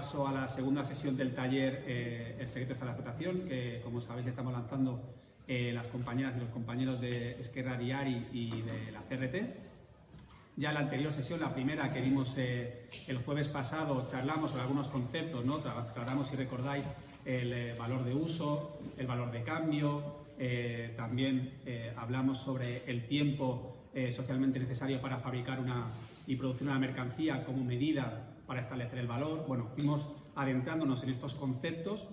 paso a la segunda sesión del taller eh, El secreto está la explotación, que como sabéis estamos lanzando eh, las compañeras y los compañeros de Esquerra Diari y de la CRT. Ya en la anterior sesión, la primera que vimos eh, el jueves pasado, charlamos sobre algunos conceptos, ¿no? tratamos, si recordáis, el valor de uso, el valor de cambio, también hablamos sobre el tiempo socialmente necesario para fabricar una, y producir una mercancía como medida para establecer el valor. Bueno, fuimos adentrándonos en estos conceptos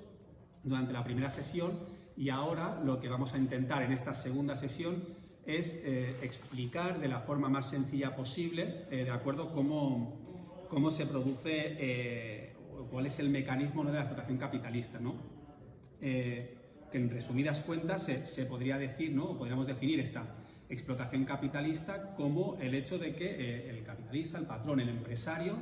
durante la primera sesión y ahora lo que vamos a intentar en esta segunda sesión es eh, explicar de la forma más sencilla posible, eh, de acuerdo, cómo, cómo se produce, eh, cuál es el mecanismo de la explotación capitalista, ¿no? que en resumidas cuentas se, se, podría decir, ¿no? o podríamos definir esta explotación capitalista como el hecho de que el capitalista, el patrón, el empresario,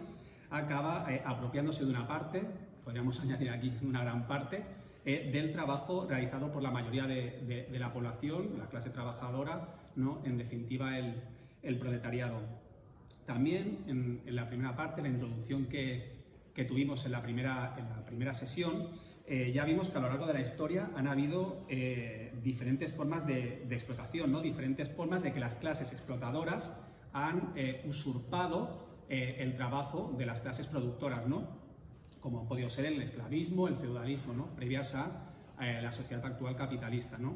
acaba apropiándose de una parte, podríamos añadir aquí una gran parte, eh, del trabajo realizado por la mayoría de, la población, la clase trabajadora, ¿no? en definitiva el, proletariado. También en, la primera parte, la introducción que, tuvimos en la primera, en la primera sesión, eh, ya vimos que a lo largo de la historia han habido diferentes formas de, explotación, ¿no? diferentes formas de que las clases explotadoras han usurpado eh, el trabajo de las clases productoras, ¿no? Como ha podido ser el esclavismo, el feudalismo, ¿no? previas a eh, la sociedad actual capitalista. ¿no?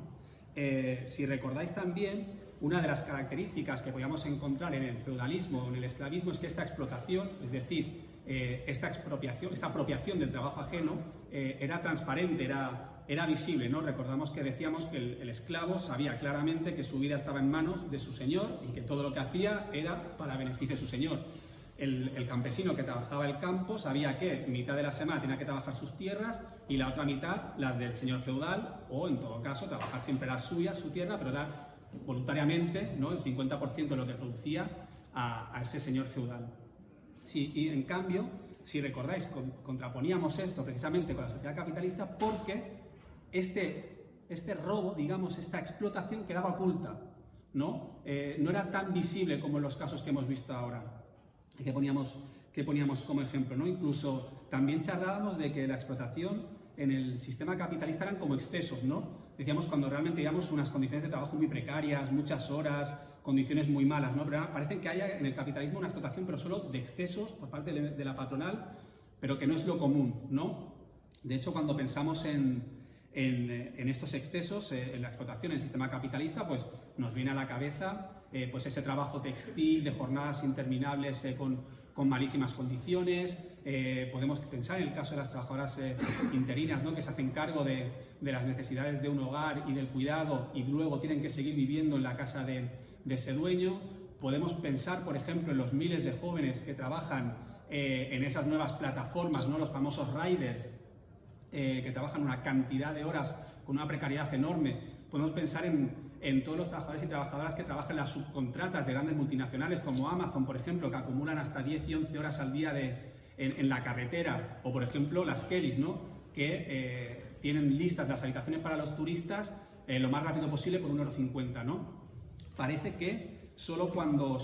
Eh, si recordáis también, una de las características que podíamos encontrar en el feudalismo o en el esclavismo es que esta explotación, es decir, esta expropiación, esta apropiación del trabajo ajeno era transparente, era, era visible. ¿no? Recordamos que decíamos que el, el, esclavo sabía claramente que su vida estaba en manos de su señor y que todo lo que hacía era para beneficio de su señor el, campesino que trabajaba el campo sabía que mitad de la semana tenía que trabajar sus tierras y la otra mitad las del señor feudal o en todo caso trabajar siempre las suyas, su tierra, pero dar voluntariamente ¿no? el 50% de lo que producía a, ese señor feudal. Sí, y en cambio, si recordáis, contraponíamos esto precisamente con la sociedad capitalista porque este, este robo, digamos, esta explotación quedaba oculta, ¿no? Eh, no era tan visible como en los casos que hemos visto ahora que poníamos, que poníamos como ejemplo. ¿no? Incluso también charlábamos de que la explotación en el sistema capitalista eran como excesos, ¿no? Decíamos cuando realmente teníamos unas condiciones de trabajo muy precarias, muchas horas, condiciones muy malas, ¿no? Pero parece que haya en el capitalismo una explotación, pero solo de excesos por parte de la patronal, pero que no es lo común, ¿no? De hecho, cuando pensamos en, en, estos excesos, eh, en la explotación, en el sistema capitalista, pues nos viene a la cabeza eh, pues ese trabajo textil de jornadas interminables eh, con, con, malísimas condiciones. podemos pensar en el caso de las trabajadoras interinas ¿no? que se hacen cargo de, de, las necesidades de un hogar y del cuidado y luego tienen que seguir viviendo en la casa de, de ese dueño. Podemos pensar, por ejemplo, en los miles de jóvenes que trabajan en esas nuevas plataformas, ¿no? los famosos riders, eh, que trabajan una cantidad de horas con una precariedad enorme. Podemos pensar en, todos los trabajadores y trabajadoras que trabajan en las subcontratas de grandes multinacionales como Amazon, por ejemplo, que acumulan hasta 10 y 11 horas al día en, la carretera, o por ejemplo las Kellys, ¿no? que eh, tienen listas las habitaciones para los turistas eh, lo más rápido posible por 1,50 ¿no? Parece que solo cuando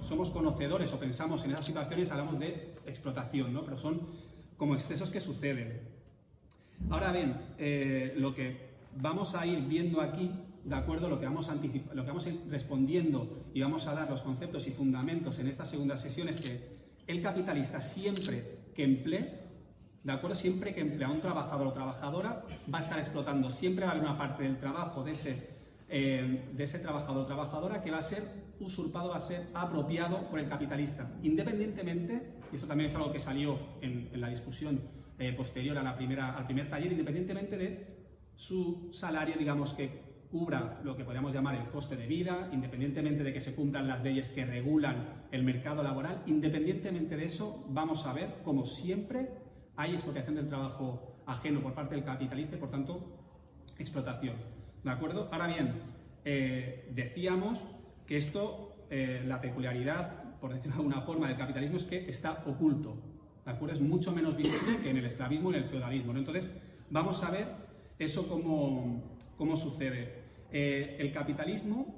somos conocedores o pensamos en esas situaciones hablamos de explotación, ¿no? pero son como excesos que suceden. Ahora bien, eh, lo que vamos a ir viendo aquí, de acuerdo, lo que, vamos lo que vamos respondiendo y vamos a dar los conceptos y fundamentos en esta segunda sesión es que el capitalista siempre que emplee, de acuerdo, siempre que emplea a un trabajador o trabajadora, va a estar explotando, siempre va a haber una parte del trabajo de ese, eh, de ese trabajador o trabajadora que va a ser usurpado, va a ser apropiado por el capitalista, independientemente, y esto también es algo que salió en la discusión eh, posterior a la primera, al primer taller, independientemente de su salario, digamos, que cubra lo que podríamos llamar el coste de vida, independientemente de que se cumplan las leyes que regulan el mercado laboral, independientemente de eso, vamos a ver, como siempre, hay explotación del trabajo ajeno por parte del capitalista y, por tanto, explotación. ¿De acuerdo? Ahora bien, eh, decíamos que esto, eh, la peculiaridad, por decirlo de alguna forma, del capitalismo es que está oculto, ¿de acuerdo? Es mucho menos visible que en el esclavismo y en el feudalismo, ¿no? Entonces, vamos a ver eso cómo, cómo sucede. Eh, el capitalismo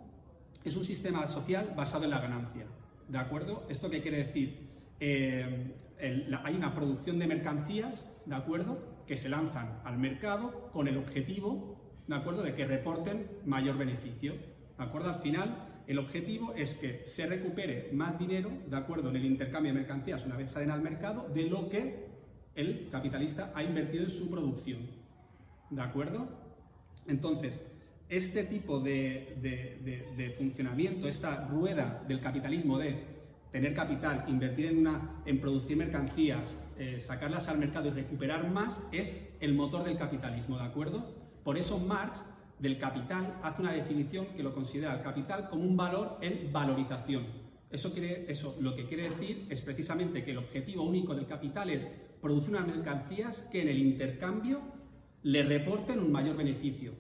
es un sistema social basado en la ganancia, ¿de acuerdo? ¿Esto qué quiere decir? Eh, hay una producción de mercancías, ¿de acuerdo?, que se lanzan al mercado con el objetivo, ¿de acuerdo?, de que reporten mayor beneficio, ¿de acuerdo? Al final, el objetivo es que se recupere más dinero, ¿de acuerdo?, en el intercambio de mercancías una vez salen al mercado, de lo que el capitalista ha invertido en su producción, ¿de acuerdo? Entonces, este tipo de funcionamiento, esta rueda del capitalismo de tener capital, invertir en, una, en producir mercancías, eh, sacarlas al mercado y recuperar más, es el motor del capitalismo, ¿de acuerdo? Por eso Marx, del capital, hace una definición que lo considera el capital como un valor en valorización. Eso, quiere, eso lo que quiere decir es precisamente que el objetivo único del capital es producir unas mercancías que en el intercambio le reporten un mayor beneficio.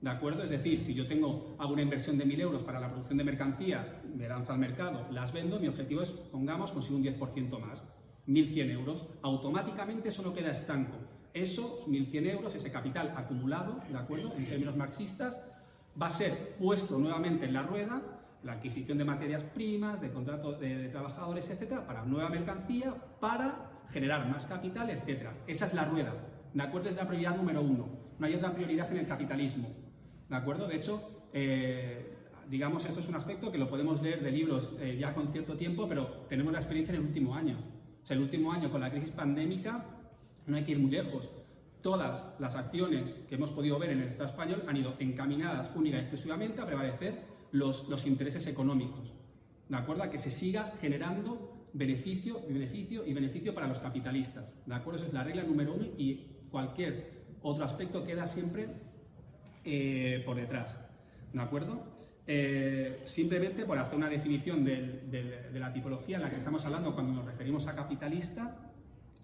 ¿De acuerdo? Es decir, si yo tengo, hago una inversión de 1.000 euros para la producción de mercancías, me lanzo al mercado, las vendo, mi objetivo es, pongamos, conseguir un 10% más, 1.100 euros. Automáticamente eso no queda estanco. Eso, 1.100 euros, ese capital acumulado, ¿de acuerdo? En términos marxistas, va a ser puesto nuevamente en la rueda, la adquisición de materias primas, de contratos de, de trabajadores, etcétera, para nueva mercancía, para generar más capital, etcétera. Esa es la rueda, ¿de acuerdo? Es la prioridad número uno. No hay otra prioridad en el capitalismo. ¿De acuerdo? De hecho, eh, digamos, esto es un aspecto que lo podemos leer de libros eh, ya con cierto tiempo, pero tenemos la experiencia en el último año. O sea, el último año con la crisis pandémica no hay que ir muy lejos. Todas las acciones que hemos podido ver en el Estado español han ido encaminadas única y exclusivamente a prevalecer los, los intereses económicos. ¿De acuerdo? A que se siga generando beneficio, beneficio y beneficio para los capitalistas. ¿De acuerdo? Esa es la regla número uno y cualquier otro aspecto queda siempre eh, por detrás. ¿De acuerdo? Eh, simplemente por hacer una definición de, la tipología en la que estamos hablando cuando nos referimos a capitalista,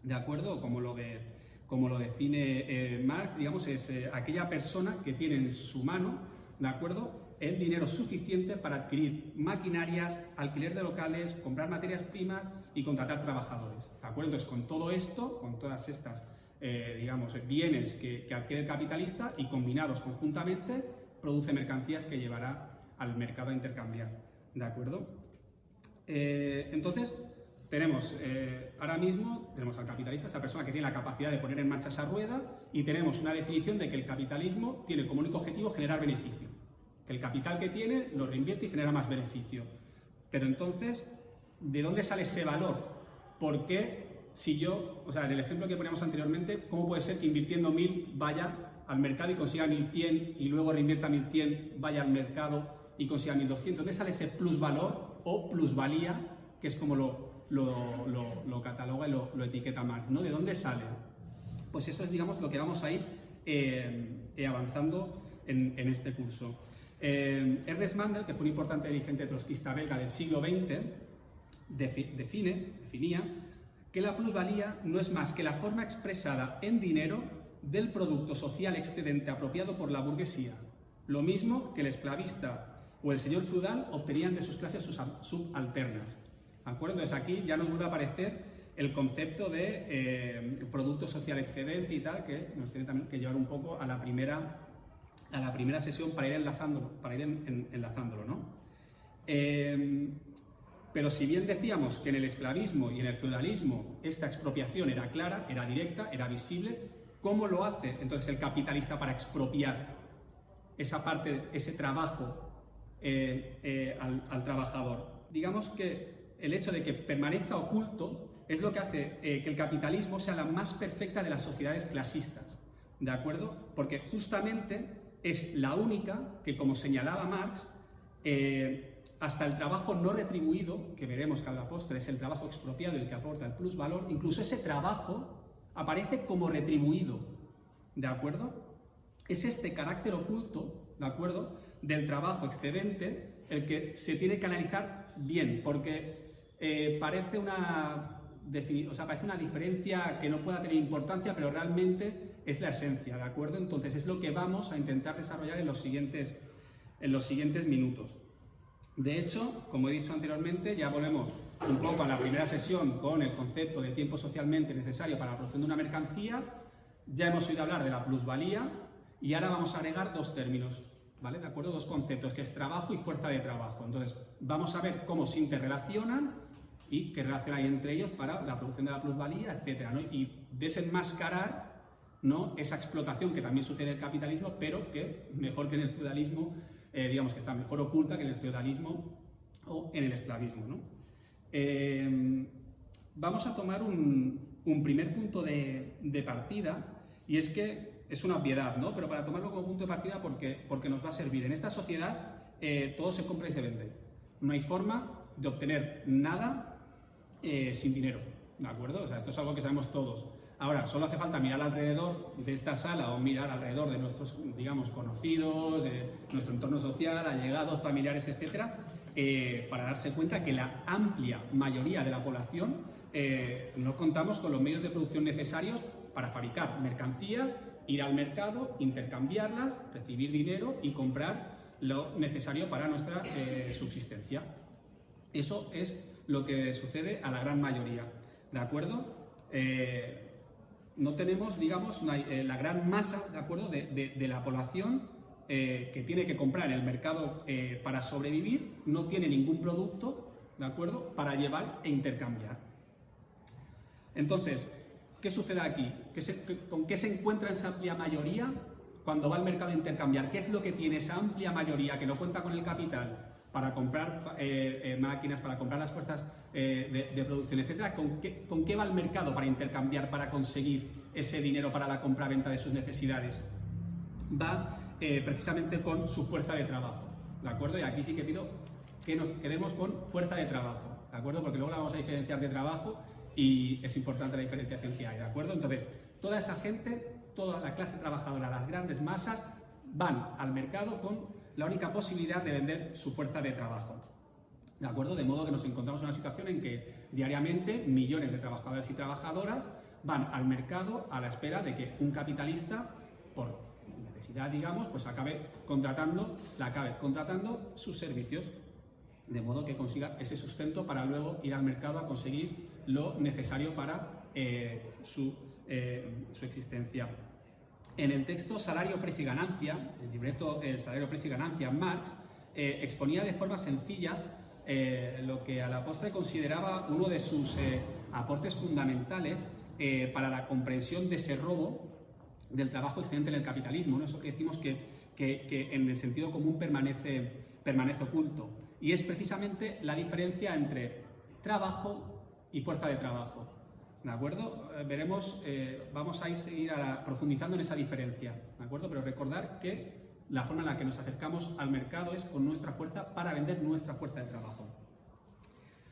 ¿de acuerdo? Como lo, define eh, Marx, digamos, es aquella persona que tiene en su mano, ¿de acuerdo? el dinero suficiente para adquirir maquinarias, alquiler de locales, comprar materias primas y contratar trabajadores. ¿De acuerdo? Entonces, con todo esto, con todas estas eh, digamos, bienes que, adquiere el capitalista y combinados conjuntamente produce mercancías que llevará al mercado a intercambiar. ¿De acuerdo? Eh, entonces, tenemos eh, ahora mismo, tenemos al capitalista, esa persona que tiene la capacidad de poner en marcha esa rueda y tenemos una definición de que el capitalismo tiene como único objetivo generar beneficio. Que el capital que tiene lo reinvierte y genera más beneficio. Pero entonces, ¿de dónde sale ese valor? ¿Por qué si yo, o sea, en el ejemplo que poníamos anteriormente, ¿cómo puede ser que invirtiendo 1000 vaya al mercado y consiga 1100 y luego reinvierta 1100, vaya al mercado y consiga 1200? ¿Dónde sale ese plusvalor o plusvalía, que es como lo, lo, cataloga y lo, etiqueta Marx? ¿no? ¿De dónde sale? Pues eso es, digamos, lo que vamos a ir eh, eh, avanzando en, este curso. Eh, Ernest Mandel, que fue un importante dirigente trotskista belga del siglo XX, define, definía que la plusvalía no es más que la forma expresada en dinero del producto social excedente apropiado por la burguesía, lo mismo que el esclavista o el señor feudal obtenían de sus clases subalternas. ¿De acuerdo? Entonces aquí ya nos vuelve a aparecer el concepto de eh, producto social excedente y tal, que nos tiene también que llevar un poco a la primera, a la primera sesión para ir enlazándolo, para ir enlazándolo ¿no? Eh, pero si bien decíamos que en el esclavismo y en el feudalismo esta expropiación era clara, era directa, era visible, ¿cómo lo hace entonces el capitalista para expropiar esa parte, ese trabajo eh, eh, al, trabajador? Digamos que el hecho de que permanezca oculto es lo que hace eh, que el capitalismo sea la más perfecta de las sociedades clasistas, ¿de acuerdo? Porque justamente es la única que, como señalaba Marx, hasta el trabajo no retribuido, que veremos que a la postre es el trabajo expropiado el que aporta el plusvalor, incluso ese trabajo aparece como retribuido, ¿de acuerdo? Es este carácter oculto, ¿de acuerdo?, del trabajo excedente el que se tiene que analizar bien, porque eh, parece, una, o sea, parece una diferencia que no pueda tener importancia, pero realmente es la esencia, ¿de acuerdo? Entonces es lo que vamos a intentar desarrollar en los siguientes, en los siguientes minutos. De hecho, como he dicho anteriormente, ya volvemos un poco a la primera sesión con el concepto de tiempo socialmente necesario para la producción de una mercancía, ya hemos oído hablar de la plusvalía y ahora vamos a agregar dos términos, ¿vale? ¿De acuerdo? Dos conceptos, que es trabajo y fuerza de trabajo. Entonces, vamos a ver cómo se interrelacionan y qué relación hay entre ellos para la producción de la plusvalía, etcétera, ¿no? Y desenmascarar ¿no? esa explotación que también sucede en el capitalismo, pero que mejor que en el feudalismo, eh, digamos que está mejor oculta que en el feudalismo o en el esclavismo. ¿no? Eh, vamos a tomar un, primer punto de, partida y es que es una obviedad, ¿no? pero para tomarlo como punto de partida porque, porque nos va a servir. En esta sociedad eh, todo se compra y se vende. No hay forma de obtener nada sin dinero, ¿de acuerdo? O sea, esto es algo que sabemos todos. Ahora, solo hace falta mirar alrededor de esta sala o mirar alrededor de nuestros, digamos, conocidos, nuestro entorno social, allegados, familiares, etcétera, eh, para darse cuenta que la amplia mayoría de la población eh, no contamos con los medios de producción necesarios para fabricar mercancías, ir al mercado, intercambiarlas, recibir dinero y comprar lo necesario para nuestra eh, subsistencia. Eso es lo que sucede a la gran mayoría, ¿de acuerdo? No tenemos, digamos, eh, la gran masa, ¿de acuerdo?, de, la población eh, que tiene que comprar el mercado eh, para sobrevivir, no tiene ningún producto, ¿de acuerdo?, para llevar e intercambiar. Entonces, ¿qué sucede aquí? ¿Con qué se encuentra esa amplia mayoría cuando va al mercado a intercambiar? ¿Qué es lo que tiene esa amplia mayoría que no cuenta con el capital? Para comprar eh, eh, máquinas, para comprar las fuerzas eh, de, producción, etcétera, ¿con qué, ¿con qué va el mercado para intercambiar, para conseguir ese dinero para la compra-venta de sus necesidades? Va precisamente con su fuerza de trabajo, ¿de acuerdo? Y aquí sí que pido que nos quedemos con fuerza de trabajo, ¿de acuerdo? Porque luego la vamos a diferenciar de trabajo y es importante la diferenciación que hay, ¿de acuerdo? Entonces, toda esa gente, toda la clase trabajadora, las grandes masas, van al mercado con la única posibilidad de vender su fuerza de trabajo. ¿De acuerdo? De modo que nos encontramos en una situación en que diariamente millones de trabajadores y trabajadoras van al mercado a la espera de que un capitalista, por necesidad, digamos, pues acabe contratando, acabe contratando sus servicios, de modo que consiga ese sustento para luego ir al mercado a conseguir lo necesario para eh, su, eh, su existencia. En el texto Salario, Precio y Ganancia, el libreto El Salario, Precio y Ganancia, Marx, eh, exponía de forma sencilla eh, lo que a la postre consideraba uno de sus eh, aportes fundamentales para la comprensión de ese robo del trabajo excedente en el capitalismo, ¿no? eso que decimos que, que, en el sentido común permanece, permanece oculto. Y es precisamente la diferencia entre trabajo y fuerza de trabajo. ¿De acuerdo? Eh, veremos, eh, vamos a ir seguir profundizando en esa diferencia, ¿de acuerdo? Pero recordar que la forma en la que nos acercamos al mercado es con nuestra fuerza para vender nuestra fuerza de trabajo.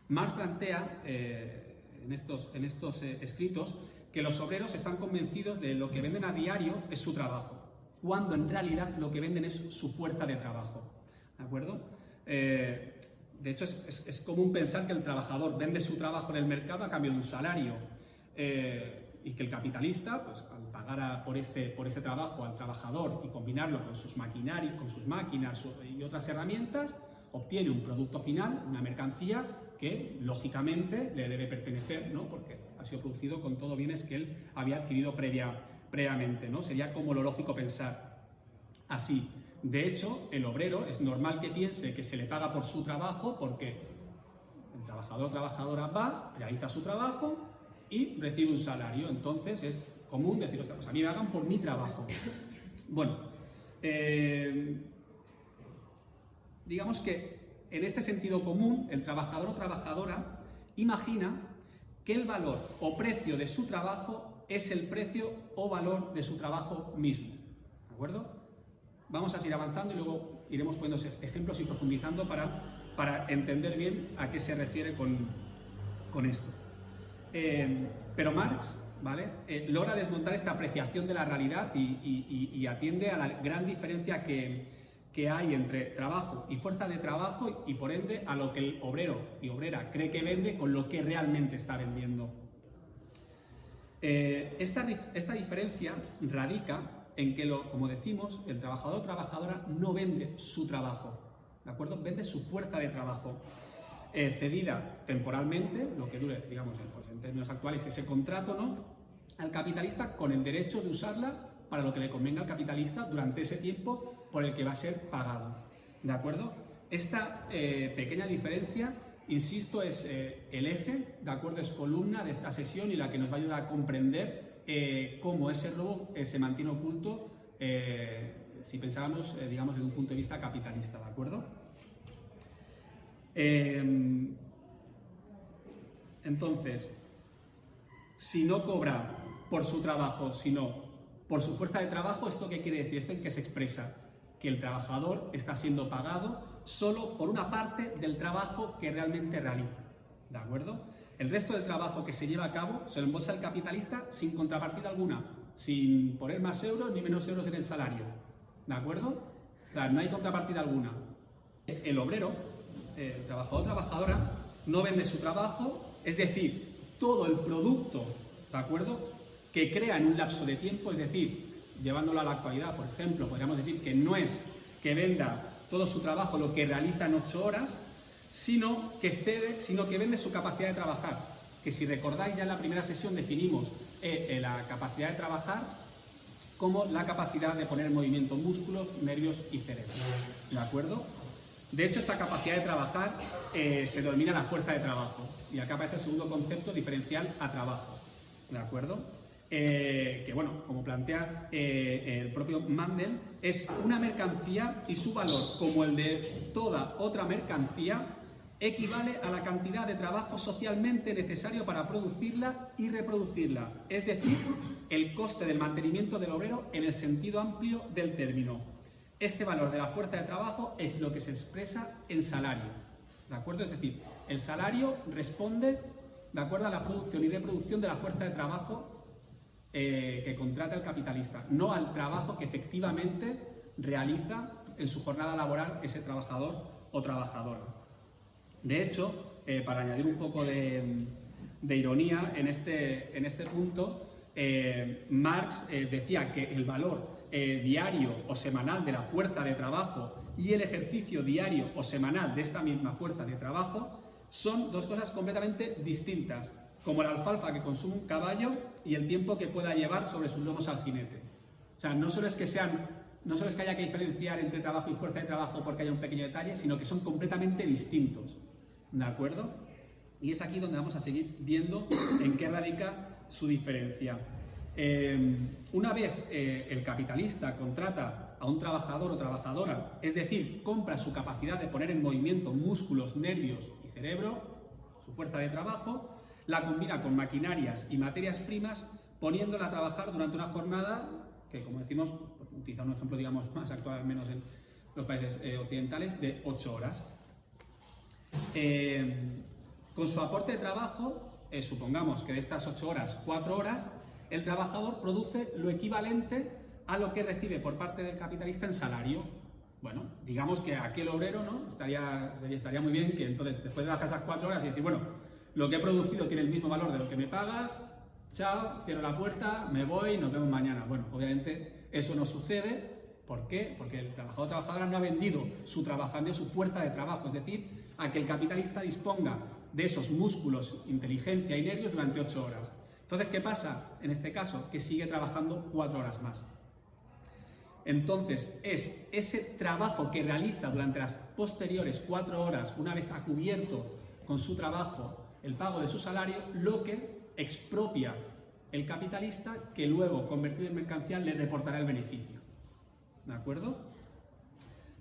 Marx plantea eh, en estos, en estos escritos que los obreros están convencidos de lo que venden a diario es su trabajo, cuando en realidad lo que venden es su fuerza de trabajo. ¿De acuerdo? de hecho, es, es común pensar que el trabajador vende su trabajo en el mercado a cambio de un salario eh, y que el capitalista, pues al pagar por, este, por este trabajo al trabajador y combinarlo con sus con sus máquinas y otras herramientas, obtiene un producto final, una mercancía que lógicamente le debe pertenecer, ¿no? porque ha sido producido con todo bienes que él había adquirido previa, previamente. ¿no? Sería como lo lógico pensar así. De hecho, el obrero es normal que piense que se le paga por su trabajo porque el trabajador o trabajadora va, realiza su trabajo, y recibe un salario. Entonces es común decir, pues a mí me hagan por mi trabajo. Bueno, eh, digamos que en este sentido común, el trabajador o trabajadora imagina que el valor o precio de su trabajo es el precio o valor de su trabajo mismo. ¿De acuerdo? Vamos a seguir avanzando y luego iremos poniendo ejemplos y profundizando para, para entender bien a qué se refiere con, con esto. Em, pero Marx ¿vale? Eh, logra desmontar esta apreciación de la realidad y, atiende a la gran diferencia que, hay entre trabajo y fuerza de trabajo y por ende a lo que el obrero y obrera cree que vende con lo que realmente está vendiendo. Eh, esta, esta, diferencia radica en que, lo, como decimos, el trabajador o trabajadora no vende su trabajo, ¿de acuerdo? Vende su fuerza de trabajo. Eh, cedida temporalmente, lo que dure, digamos, pues en términos actuales, ese contrato, ¿no? Al capitalista con el derecho de usarla para lo que le convenga al capitalista durante ese tiempo por el que va a ser pagado. ¿De acuerdo? Esta eh, pequeña diferencia, insisto, es eh, el eje, ¿de acuerdo? Es columna de esta sesión y la que nos va a ayudar a comprender cómo ese robo se mantiene oculto si pensábamos, digamos, desde un punto de vista capitalista, ¿de acuerdo? Em, entonces, si no cobra por su trabajo, sino por su fuerza de trabajo, ¿esto qué quiere decir? Esto en que se expresa que el trabajador está siendo pagado solo por una parte del trabajo que realmente realiza. ¿De acuerdo? El resto del trabajo que se lleva a cabo se lo embolsa el capitalista sin contrapartida alguna, sin poner más euros ni menos euros en el salario. ¿De acuerdo? Claro, no hay contrapartida alguna. El obrero el trabajador trabajadora no vende su trabajo, es decir, todo el producto, ¿de acuerdo?, que crea en un lapso de tiempo, es decir, llevándolo a la actualidad, por ejemplo, podríamos decir que no es que venda todo su trabajo lo que realiza en ocho horas, sino que cede, sino que vende su capacidad de trabajar. Que si recordáis ya en la primera sesión definimos eh, eh, la capacidad de trabajar como la capacidad de poner en movimiento músculos, nervios y cerebro. ¿De acuerdo? De hecho, esta capacidad de trabajar eh, se denomina la fuerza de trabajo. Y acá aparece el segundo concepto diferencial a trabajo. ¿De acuerdo? Eh, que bueno, como plantea eh, el propio Mandel, es una mercancía y su valor, como el de toda otra mercancía, equivale a la cantidad de trabajo socialmente necesario para producirla y reproducirla, es decir, el coste del mantenimiento del obrero en el sentido amplio del término. Este valor de la fuerza de trabajo es lo que se expresa en salario. ¿De acuerdo? Es decir, el salario responde de acuerdo a la producción y reproducción de la fuerza de trabajo eh, que contrata el capitalista, no al trabajo que efectivamente realiza en su jornada laboral ese trabajador o trabajadora. De hecho, eh, para añadir un poco de, ironía en este, en este punto, eh, Marx decía que el valor eh, diario o semanal de la fuerza de trabajo y el ejercicio diario o semanal de esta misma fuerza de trabajo son dos cosas completamente distintas, como la alfalfa que consume un caballo y el tiempo que pueda llevar sobre sus lomos al jinete. O sea, no solo que sean, no solo es que haya que diferenciar entre trabajo y fuerza de trabajo porque haya un pequeño detalle, sino que son completamente distintos. ¿De acuerdo? Y es aquí donde vamos a seguir viendo en qué radica su diferencia. Em, una vez eh, el capitalista contrata a un trabajador o trabajadora, es decir, compra su capacidad de poner en movimiento músculos, nervios y cerebro, su fuerza de trabajo, la combina con maquinarias y materias primas, poniéndola a trabajar durante una jornada que, como decimos, utilizar un ejemplo digamos más actual, menos en los países eh, occidentales, de 8 horas. Con su aporte de trabajo, eh, supongamos que de estas 8 horas, 4 horas, el trabajador produce lo equivalente a lo que recibe por parte del capitalista en salario. Bueno, digamos que aquel obrero, ¿no? Estaría, estaría muy bien que entonces, después de las esas cuatro horas y decir, bueno, lo que he producido tiene el mismo valor de lo que me pagas, chao, cierro la puerta, me voy, nos vemos mañana. Bueno, obviamente eso no sucede. ¿Por qué? Porque el trabajador trabajadora no ha vendido su trabajando, su fuerza de trabajo, es decir, a que el capitalista disponga de esos músculos, inteligencia y nervios durante ocho horas. Entonces, ¿qué pasa? En este caso, que sigue trabajando cuatro horas más. Entonces, es ese trabajo que realiza durante las posteriores cuatro horas, una vez ha cubierto con su trabajo el pago de su salario, lo que expropia el capitalista que luego, convertido en mercancía, le reportará el beneficio. ¿De acuerdo?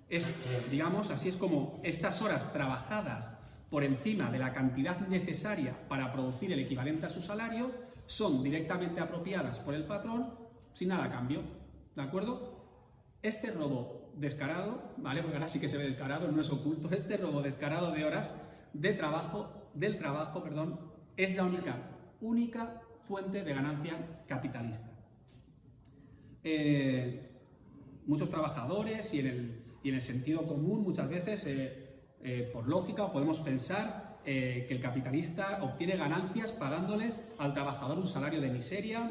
Es, digamos, así es como estas horas trabajadas por encima de la cantidad necesaria para producir el equivalente a su salario son directamente apropiadas por el patrón sin nada a cambio, ¿de acuerdo? Este robo descarado, ¿vale? Porque ahora sí que se ve descarado, no es oculto, este robo descarado de horas de trabajo, del trabajo, perdón, es la única, única fuente de ganancia capitalista. Eh, muchos trabajadores y en, el, y en, el, sentido común muchas veces, eh, eh, por lógica, podemos pensar eh, que el capitalista obtiene ganancias pagándole al trabajador un salario de miseria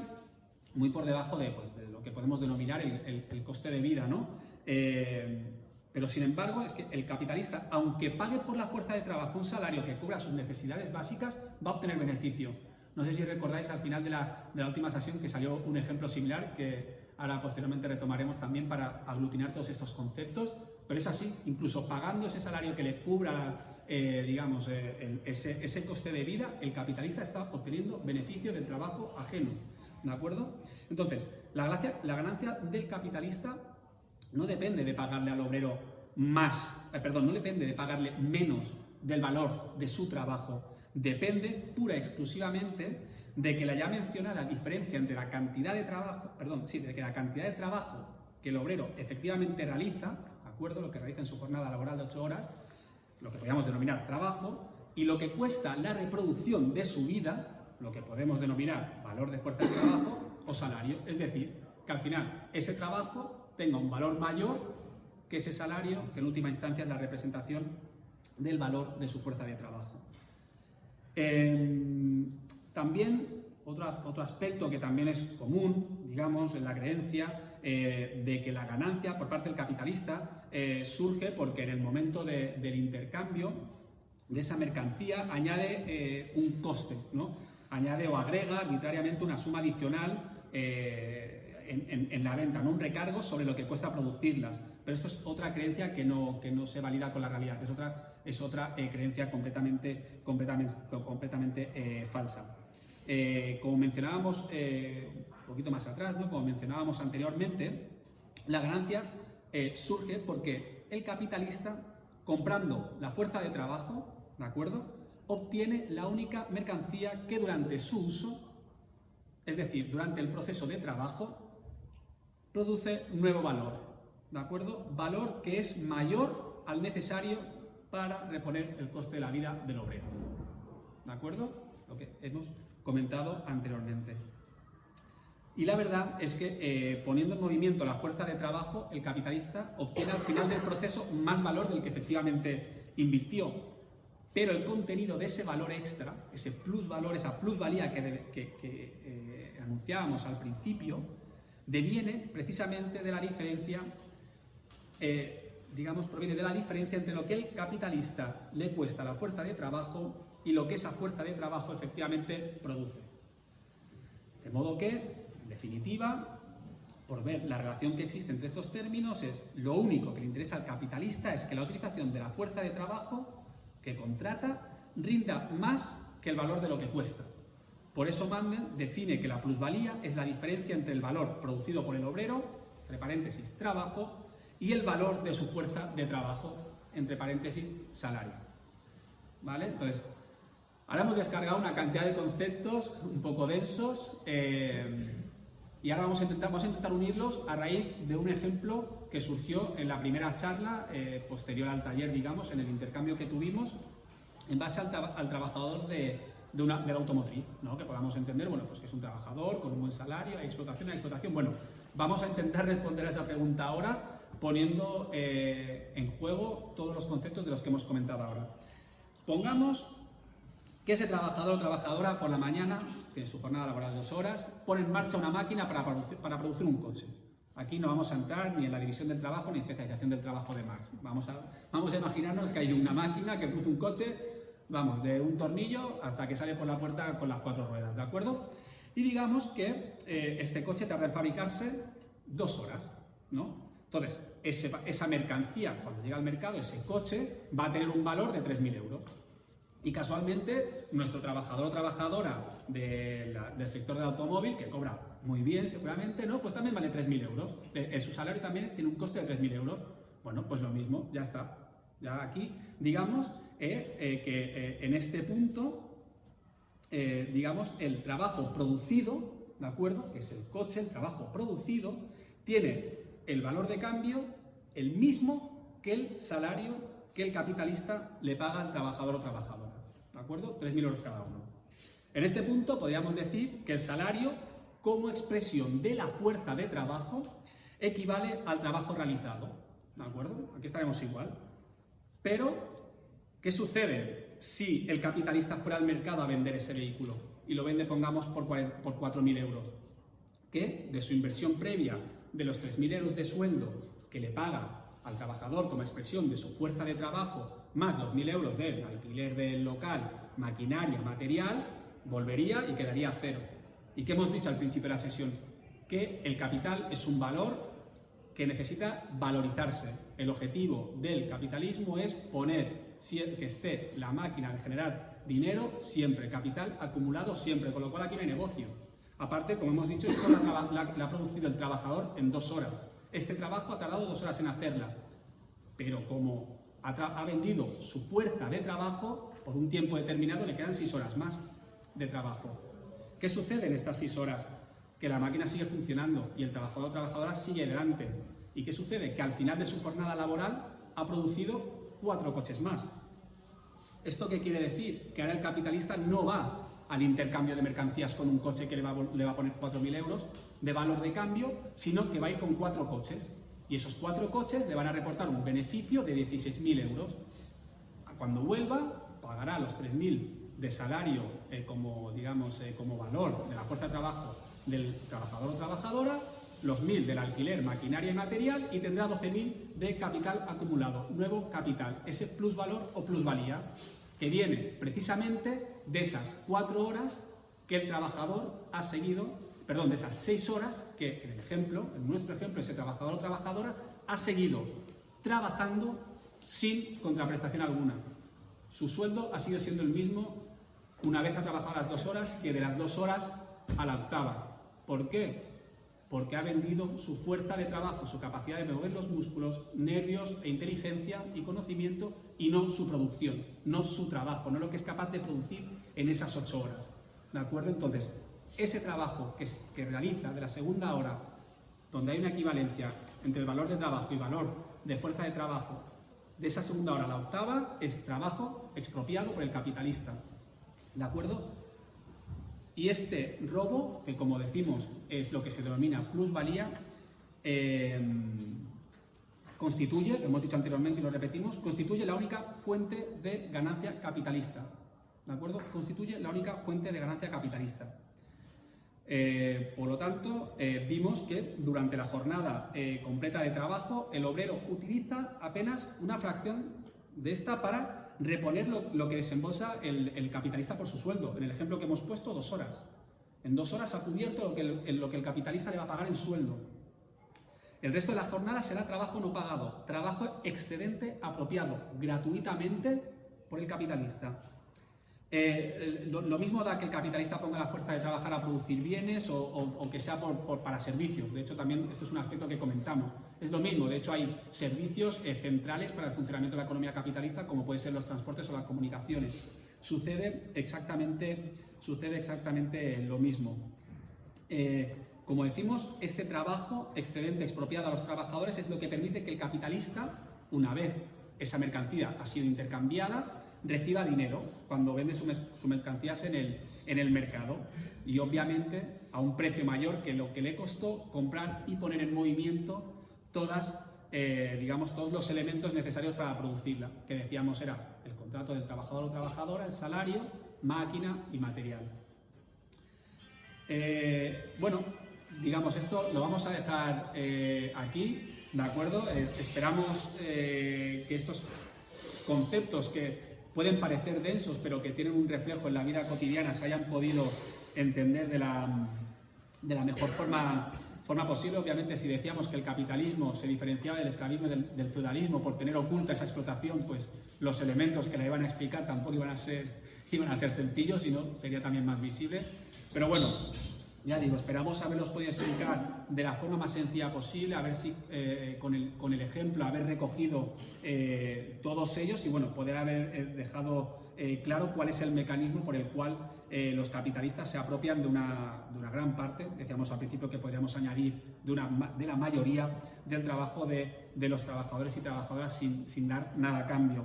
muy por debajo de, pues, lo que podemos denominar el, coste de vida, ¿no? Eh, Pero sin embargo, es que el capitalista, aunque pague por la fuerza de trabajo un salario que cubra sus necesidades básicas, va a obtener beneficio. No sé si recordáis al final de la, de la última sesión que salió un ejemplo similar que ahora posteriormente retomaremos también para aglutinar todos estos conceptos, pero es así, incluso pagando ese salario que le cubra, eh, digamos, eh, ese, ese, coste de vida, el capitalista está obteniendo beneficio del trabajo ajeno, ¿de acuerdo? Entonces, la, gracia, la ganancia del capitalista no depende de pagarle al obrero más, eh, perdón, no depende de pagarle menos del valor de su trabajo, depende pura y exclusivamente de que la ya mencionada diferencia entre la cantidad de trabajo, perdón, sí, de que la cantidad de trabajo que el obrero efectivamente realiza, ¿de acuerdo? Lo que realiza en su jornada laboral de 8 horas, lo que podríamos denominar trabajo, y lo que cuesta la reproducción de su vida, lo que podemos denominar valor de fuerza de trabajo o salario. Es decir, que al final ese trabajo tenga un valor mayor que ese salario, que en última instancia es la representación del valor de su fuerza de trabajo. Eh, también otro, otro, aspecto que también es común, digamos, en la creencia eh, de que la ganancia por parte del capitalista eh, surge porque en el momento de, del intercambio de esa mercancía añade eh, un coste, ¿no? añade o agrega arbitrariamente una suma adicional en, en, la venta, ¿no? un recargo sobre lo que cuesta producirlas. Pero esto es otra creencia que no, que no se valida con la realidad, es otra, es otra creencia completamente, completamente, completamente falsa. Eh, como mencionábamos eh, un poquito más atrás, ¿no? como mencionábamos anteriormente, la ganancia eh, surge porque el capitalista, comprando la fuerza de trabajo, ¿de acuerdo? obtiene la única mercancía que durante su uso, es decir, durante el proceso de trabajo, produce nuevo valor, ¿de acuerdo? Valor que es mayor al necesario para reponer el coste de la vida del obrero, ¿de acuerdo? Lo que hemos comentado anteriormente. Y la verdad es que eh, poniendo en movimiento la fuerza de trabajo, el capitalista obtiene al final del proceso más valor del que efectivamente invirtió. Pero el contenido de ese valor extra, ese plusvalor, esa plusvalía que, que, que eh, anunciábamos al principio, deviene precisamente de la diferencia, eh, digamos, proviene de la diferencia entre lo que el capitalista le cuesta la fuerza de trabajo y lo que esa fuerza de trabajo efectivamente produce. De modo que, en definitiva, por ver la relación que existe entre estos términos, es lo único que le interesa al capitalista es que la utilización de la fuerza de trabajo que contrata rinda más que el valor de lo que cuesta. Por eso Manden define que la plusvalía es la diferencia entre el valor producido por el obrero, entre paréntesis, trabajo, y el valor de su fuerza de trabajo, entre paréntesis, salario. ¿Vale? Entonces, Ahora hemos descargado una cantidad de conceptos un poco densos eh, y ahora vamos a, intentar, vamos a intentar unirlos a raíz de un ejemplo que surgió en la primera charla eh, posterior al taller, digamos, en el intercambio que tuvimos en base al, al trabajador de, de, una, de la automotriz, ¿no? que podamos entender, bueno, pues que es un trabajador con un buen salario, hay explotación, hay explotación. Bueno, vamos a intentar responder a esa pregunta ahora poniendo eh, en juego todos los conceptos de los que hemos comentado ahora. Pongamos que ese trabajador o trabajadora por la mañana, tiene su jornada laboral de dos horas, pone en marcha una máquina para producir, para producir un coche. Aquí no vamos a entrar ni en la división del trabajo ni en especialización del trabajo de Marx. Vamos a, vamos a imaginarnos que hay una máquina que produce un coche, vamos, de un tornillo hasta que sale por la puerta con las cuatro ruedas, ¿de acuerdo? Y digamos que eh, este coche tarda en fabricarse dos horas, ¿no? Entonces, esa mercancía, cuando llega al mercado, ese coche va a tener un valor de 3.000 euros. Y casualmente, nuestro trabajador o trabajadora del sector del automóvil, que cobra muy bien seguramente, ¿no? pues también vale 3.000 euros. Eh, su salario también tiene un coste de 3.000 euros. Bueno, pues lo mismo, ya está. Ya aquí, digamos eh, eh, que eh, en este punto, eh, digamos, el trabajo producido, ¿de acuerdo? Que es el coche, el trabajo producido, tiene el valor de cambio el mismo que el salario que el capitalista le paga al trabajador o trabajadora. ¿De acuerdo? 3.000 euros cada uno. En este punto podríamos decir que el salario, como expresión de la fuerza de trabajo, equivale al trabajo realizado, ¿de acuerdo? Aquí estaremos igual. Pero, ¿qué sucede si el capitalista fuera al mercado a vender ese vehículo y lo vende, pongamos, por 4.000 euros? Que de su inversión previa, de los 3.000 euros de sueldo que le paga al trabajador como expresión de su fuerza de trabajo más los 1.000 euros del alquiler del local, maquinaria, material, volvería y quedaría a cero. ¿Y qué hemos dicho al principio de la sesión? Que el capital es un valor que necesita valorizarse. El objetivo del capitalismo es poner que esté la máquina de generar dinero siempre, capital acumulado siempre, con lo cual aquí no hay negocio. Aparte, como hemos dicho, esto la, ha producido el trabajador en dos horas. Este trabajo ha tardado dos horas en hacerla, pero como ha, vendido su fuerza de trabajo, por un tiempo determinado le quedan seis horas más de trabajo. ¿Qué sucede en estas seis horas? Que la máquina sigue funcionando y el trabajador o trabajadora sigue adelante. ¿Y qué sucede? Que al final de su jornada laboral ha producido cuatro coches más. ¿Esto qué quiere decir? Que ahora el capitalista no va al intercambio de mercancías con un coche que le va, le va a poner 4.000 euros de valor de cambio, sino que va a ir con cuatro coches. Y esos cuatro coches le van a reportar un beneficio de 16.000 euros. Cuando vuelva, pagará los 3.000 de salario eh, como, digamos, eh, como valor de la fuerza de trabajo del trabajador o trabajadora, los 1.000 del alquiler, maquinaria y material y tendrá 12.000 de capital acumulado, nuevo capital, ese plusvalor o plusvalía que viene precisamente de esas cuatro horas que el trabajador ha seguido, perdón, de esas seis horas que el ejemplo, en nuestro ejemplo, ese trabajador o trabajadora ha seguido trabajando sin contraprestación alguna. Su sueldo ha sido siendo el mismo una vez ha trabajado las dos horas que de las dos horas a la octava. ¿Por qué? Porque ha vendido su fuerza de trabajo, su capacidad de mover los músculos, nervios e inteligencia y conocimiento y no su producción, no su trabajo, no lo que es capaz de producir en esas ocho horas. ¿De acuerdo? Entonces, ese trabajo que, realiza de la segunda hora, donde hay una equivalencia entre el valor de trabajo y valor de fuerza de trabajo, de esa segunda hora a la octava, es trabajo expropiado por el capitalista. ¿De acuerdo? Y este robo, que como decimos es lo que se denomina plusvalía, eh, constituye, lo hemos dicho anteriormente y lo repetimos, constituye la única fuente de ganancia capitalista. ¿De acuerdo? Constituye la única fuente de ganancia capitalista. Eh, por lo tanto, eh, vimos que durante la jornada completa de trabajo, el obrero utiliza apenas una fracción de esta para reponer lo, que desembolsa el, capitalista por su sueldo. En el ejemplo que hemos puesto, dos horas. En dos horas ha cubierto lo que el, lo que el capitalista le va a pagar en sueldo. El resto de la jornada será trabajo no pagado, trabajo excedente apropiado, gratuitamente por el capitalista. Eh, lo, mismo da que el capitalista ponga la fuerza de trabajar a producir bienes o, que sea para servicios. De hecho, también esto es un aspecto que comentamos. Es lo mismo, de hecho hay servicios eh, centrales para el funcionamiento de la economía capitalista como pueden ser los transportes o las comunicaciones. Sucede exactamente, sucede exactamente lo mismo. Eh, como decimos, este trabajo excedente expropiado a los trabajadores es lo que permite que el capitalista, una vez esa mercancía ha sido intercambiada, reciba dinero cuando vende sus mercancías en el, en el mercado y obviamente a un precio mayor que lo que le costó comprar y poner en movimiento todas, eh, digamos, todos los elementos necesarios para producirla, que decíamos era el contrato del trabajador o trabajadora, el salario, máquina y material. Eh, bueno, digamos, esto lo vamos a dejar eh, aquí, ¿de acuerdo? esperamos que estos conceptos que pueden parecer densos, pero que tienen un reflejo en la vida cotidiana, se hayan podido entender de la, de la mejor forma, forma posible. Obviamente, si decíamos que el capitalismo se diferenciaba del esclavismo y del, feudalismo por tener oculta esa explotación, pues los elementos que la iban a explicar tampoco iban a ser, iban a ser sencillos, sino sería también más visible. Pero bueno, ya digo, esperamos haberlos podido explicar de la forma más sencilla posible, a ver si eh, con, el, con, el, ejemplo, haber recogido eh, todos ellos y bueno, poder haber eh, dejado claro cuál es el mecanismo por el cual los capitalistas se apropian de una, de una, gran parte, decíamos al principio que podríamos añadir de, una, de la mayoría del trabajo de, de los trabajadores y trabajadoras sin, sin dar nada a cambio.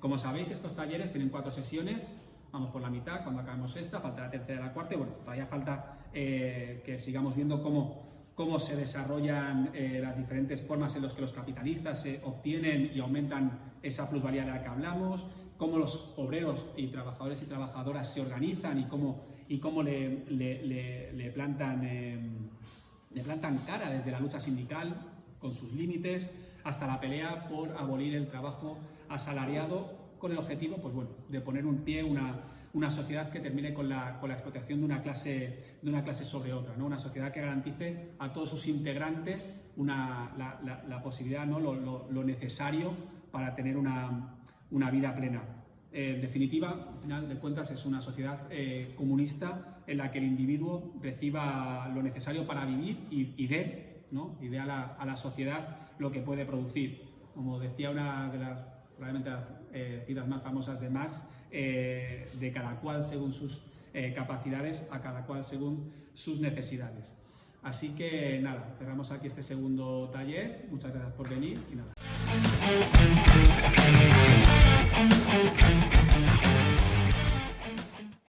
como sabéis, estos talleres tienen cuatro sesiones, vamos por la mitad, cuando acabemos esta, falta la tercera y la cuarta, y bueno, todavía falta eh, que sigamos viendo cómo, cómo se desarrollan eh, las diferentes formas en las que los capitalistas se obtienen y aumentan esa plusvalía de la que hablamos, cómo los obreros y trabajadores y trabajadoras se organizan y cómo, y cómo le, le, le, plantan, em, le plantan cara desde la lucha sindical con sus límites, hasta la pelea por abolir el trabajo asalariado con el objetivo pues bueno, de poner un pie, una, una sociedad que termine con la, con la, explotación de una clase, de una clase sobre otra, ¿no? una sociedad que garantice a todos sus integrantes una, la, la, la, posibilidad, ¿no? Lo, lo, lo, necesario para tener una, una vida plena. Eh, en definitiva, al final de cuentas, es una sociedad eh, comunista en la que el individuo reciba lo necesario para vivir y, y dé, ¿no? y dé a, la, a la sociedad lo que puede producir. Como decía una de las probablemente las eh, citas más famosas de Marx, eh, de cada cual según sus eh, capacidades, a cada cual según sus necesidades. Así que nada, cerramos aquí este segundo taller. Muchas gracias por venir y nada.